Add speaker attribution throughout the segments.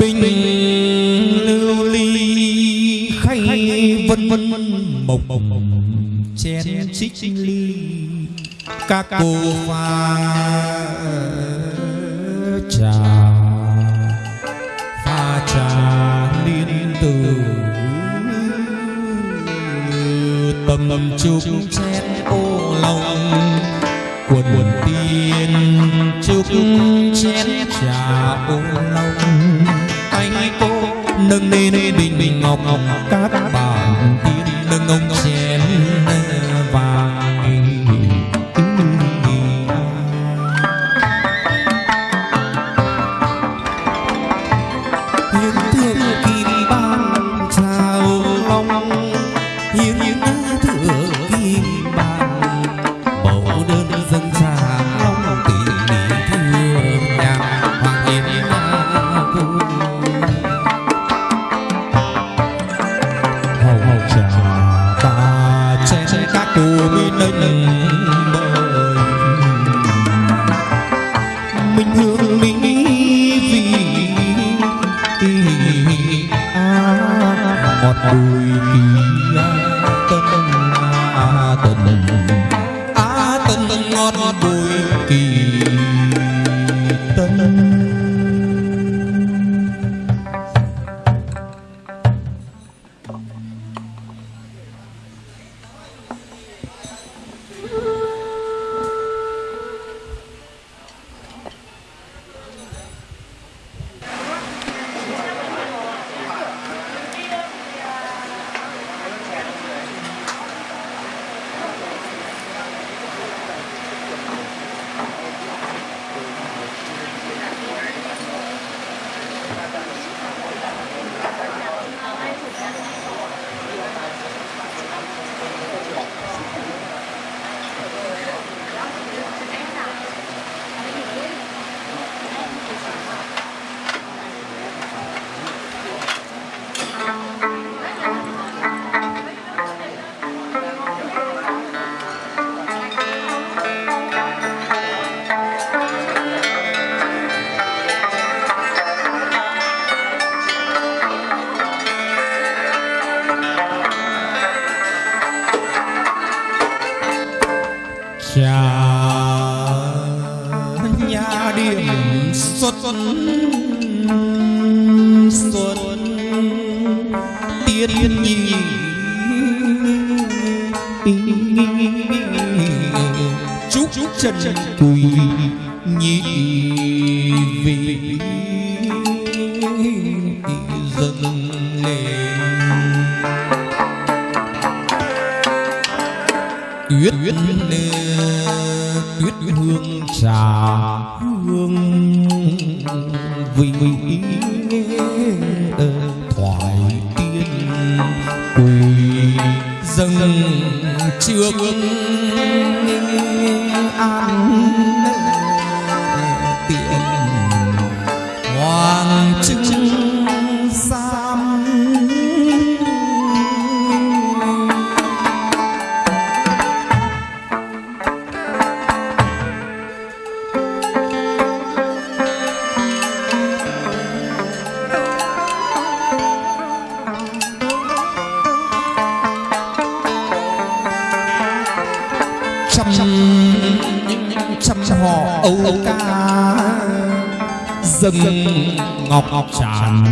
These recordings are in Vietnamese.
Speaker 1: bình lưu ly, khay vân vân, mộc mộc, chén xích ly. Các cô pha trà pha trà liên từ tầm chúc chén ô lòng quần quần tiên chúc chén trà ô lòng nâng lên bình bình ngọc. Ngọc các Thank you. Xuân xuân tiên nhi chúc trần quỳ trăm trăm họ âu ca. Dâng ngọc ngọc tràn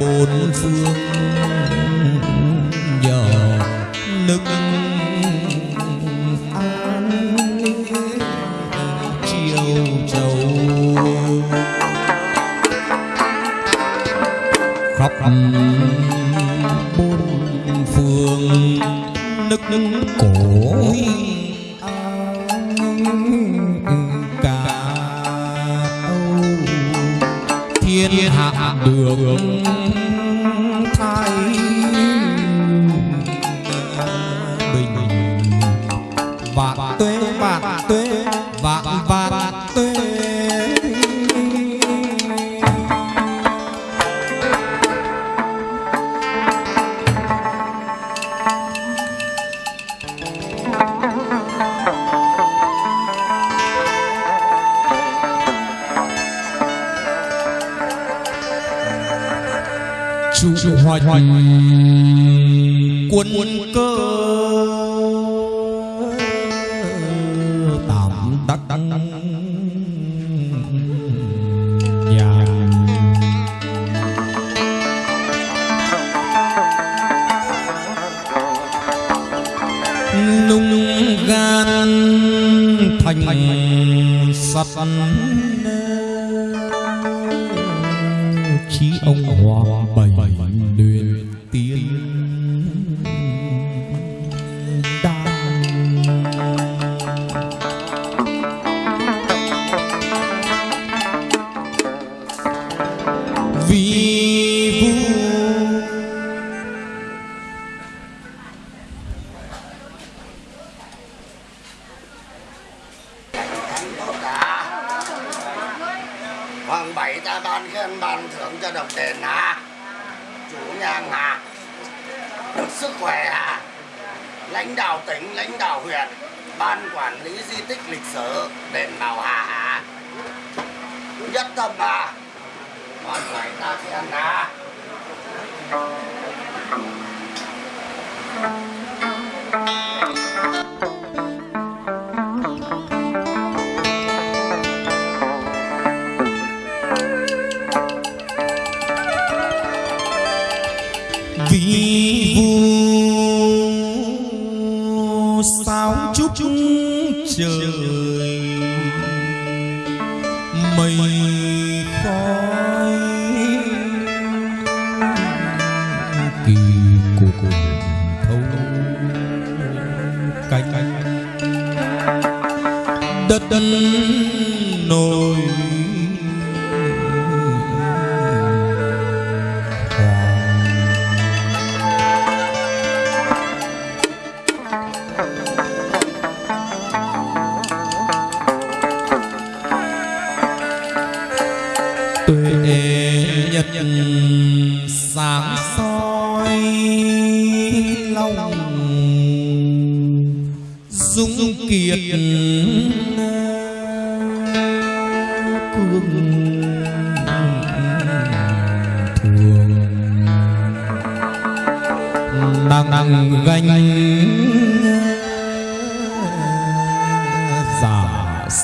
Speaker 1: bốn phương trụ hoành quân cơ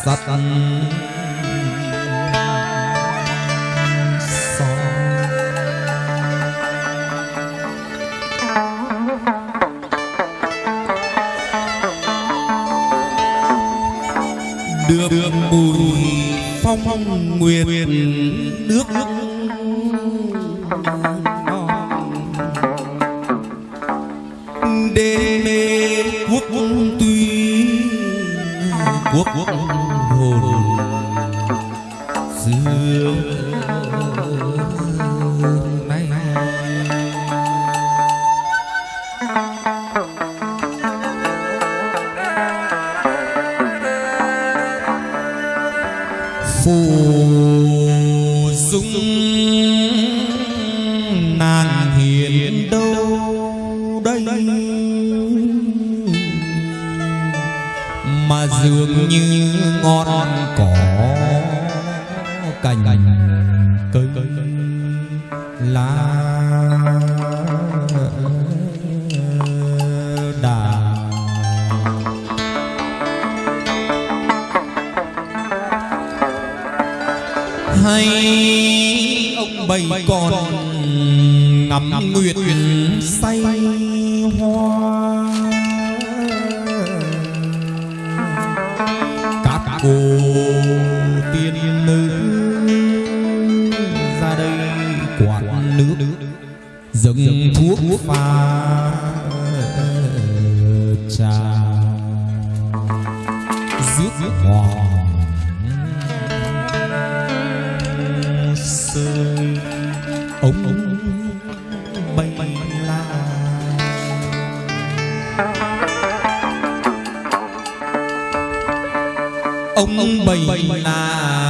Speaker 1: sắt đưa đưa mùi phong, phong nguyệt, nguyệt. hay ông bầy còn ngắm nguyệt say hoa. Các cô tiên nữ ra đây quạt nước dâng thuốc pha. ông Bình là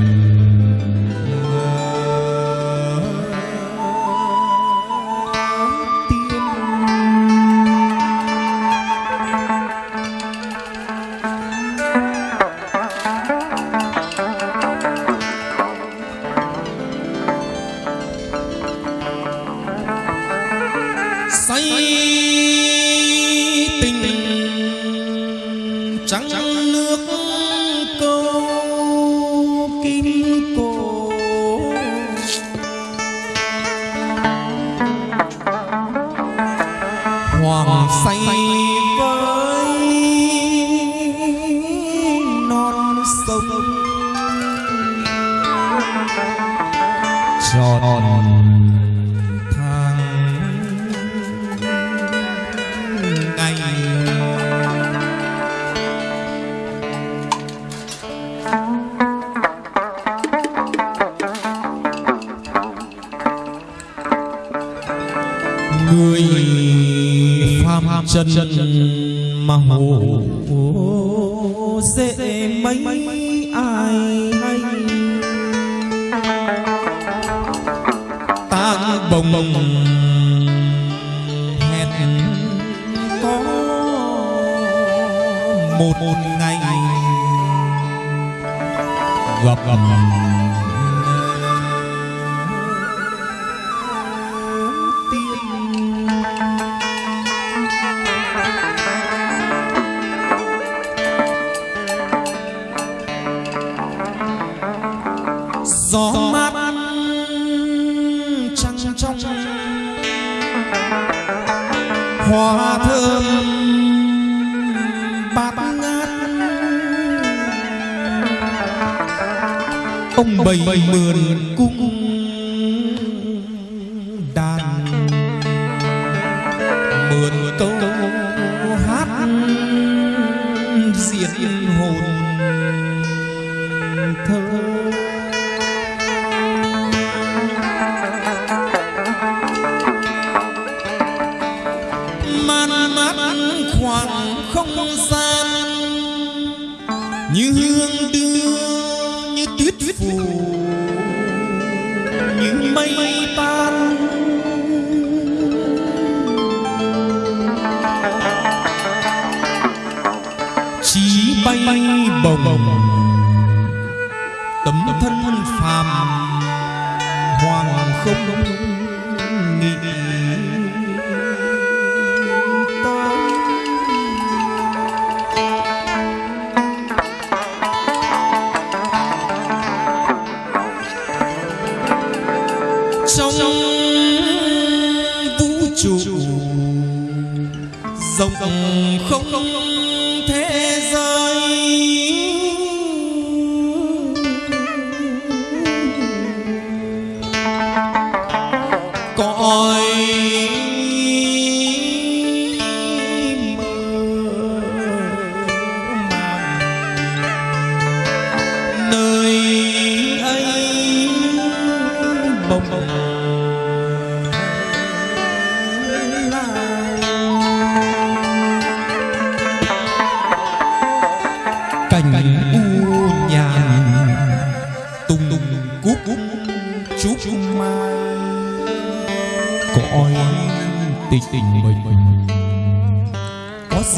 Speaker 1: Amen. bồng. Bồng hẹn có một ngày gặp gặp. bảy mượn cung bay bồng. Tấm thân phàm hoàng không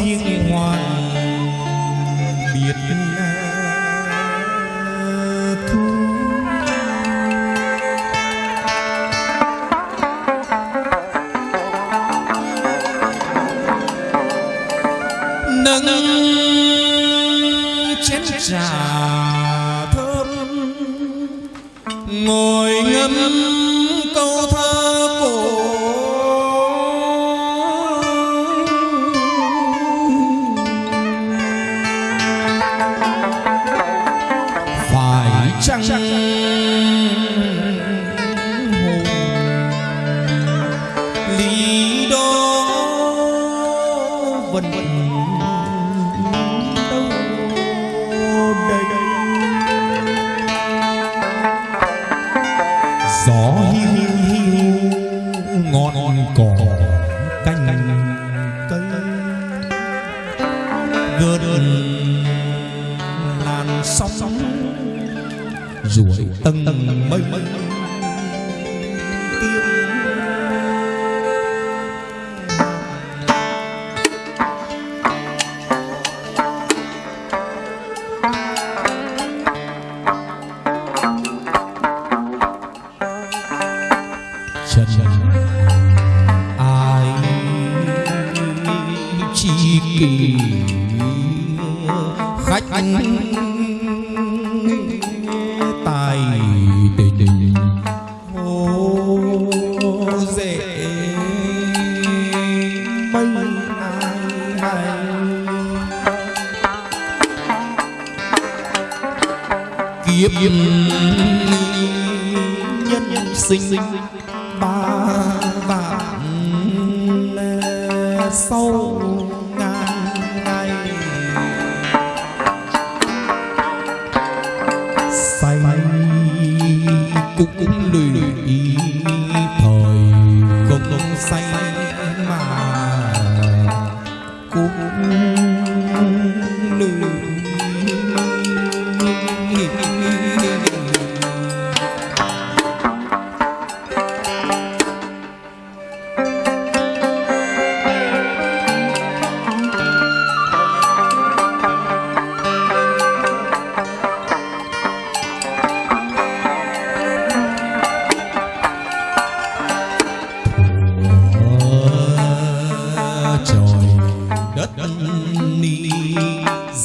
Speaker 1: riêng hoàng biệt thu. Nâng chén trà thơm ngồi ngâm はい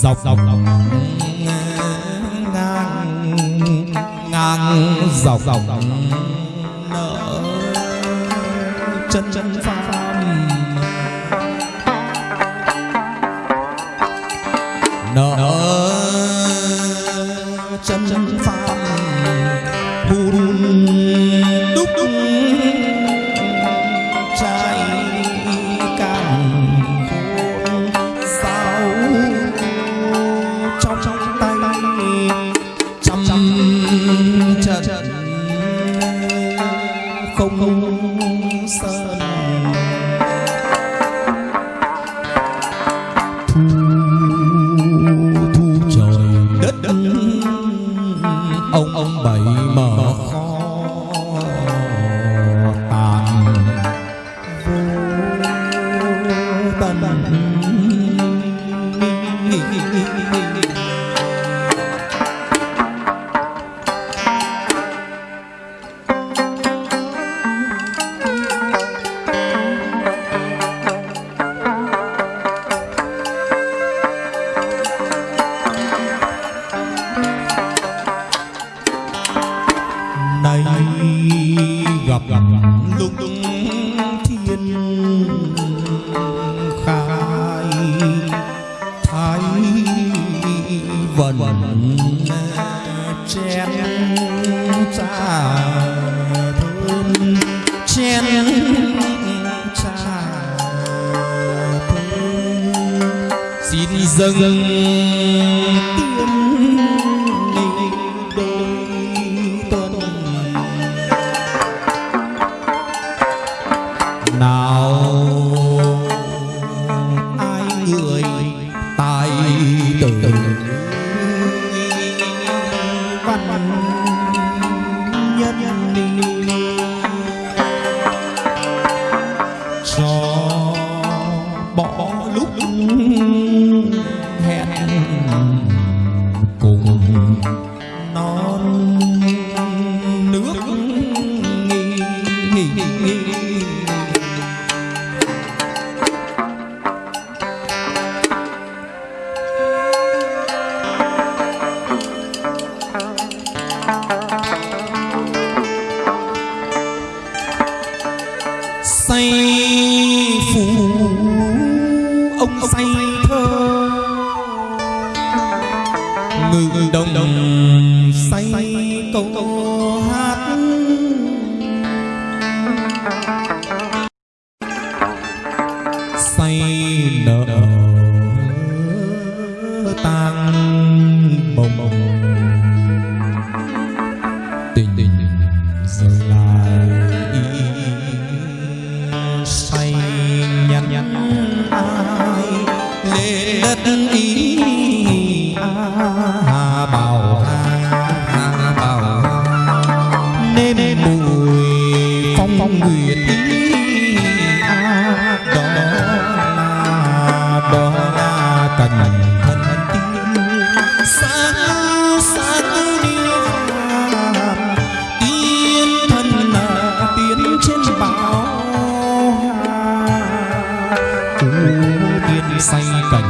Speaker 1: dọc dọc ngang ngang dọc dọc, dọc.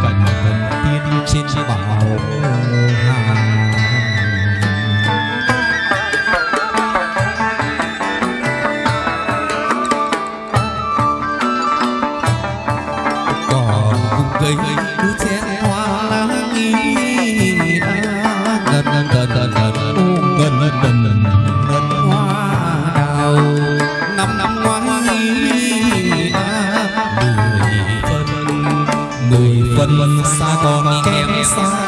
Speaker 1: cần thần tiên trên bảo hà cỏ cây cứ chén hoa lá nghi ngần ngần ngần ngần ngần ngần quân xa con kém xa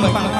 Speaker 1: 快快快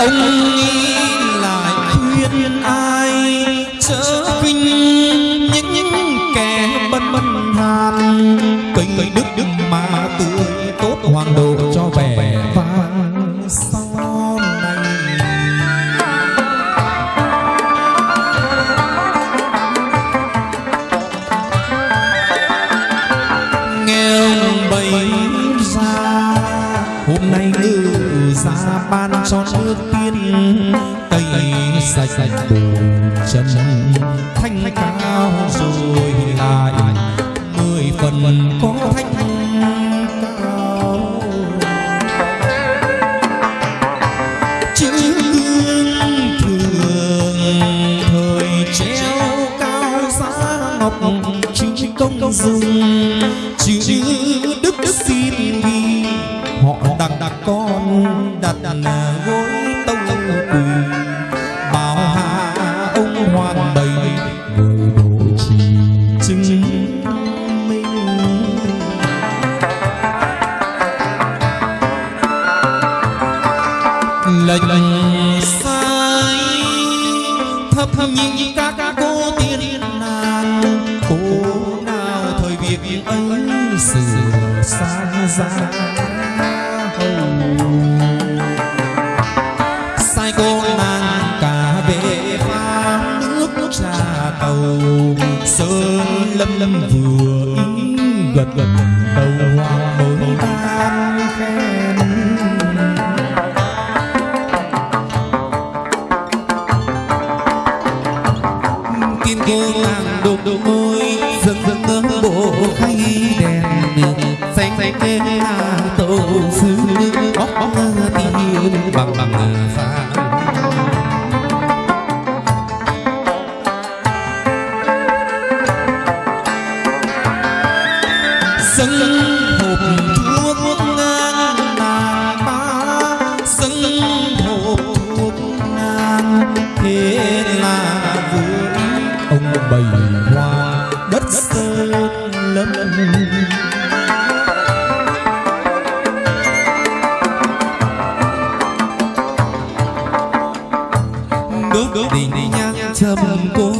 Speaker 1: ông nghĩ lại khuyên ai? Chớ kinh những những kẻ bất bất hàn. Kinh đức đức mà tươi tốt hoàng đồ cho sạch bùn chân thanh cao rồi lại mười phần có thanh cao. Chữ thường thời treo cao giá ngọc chữ công dùng chữ đức đức xin vì họ đặng đặt con đặt đặt gối. những ca ca cô tiên nàng cô nào thời việc ấy sửa sang ra sai cô nàng cả về pha nước nước trà tàu. Sơn lâm lâm vừa gật gật đầu.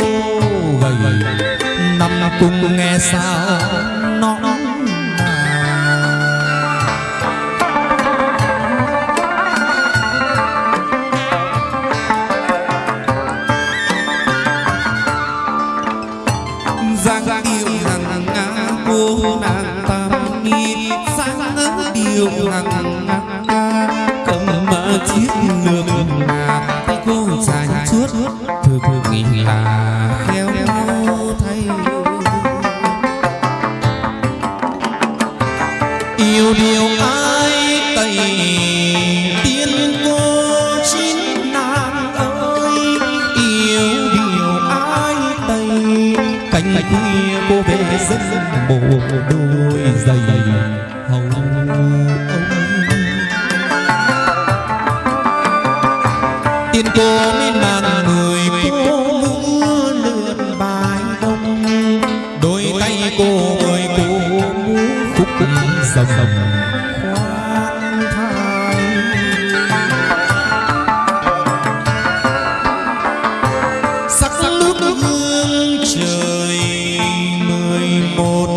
Speaker 1: cô gầy. Năm cung nghe sao bộ đôi giày hồng tiên cô miên man người cô ngỡ lượn bài đông. Đôi tay cô người cô múa khúc dòng khoan thai. Sắc nước hương trời mười một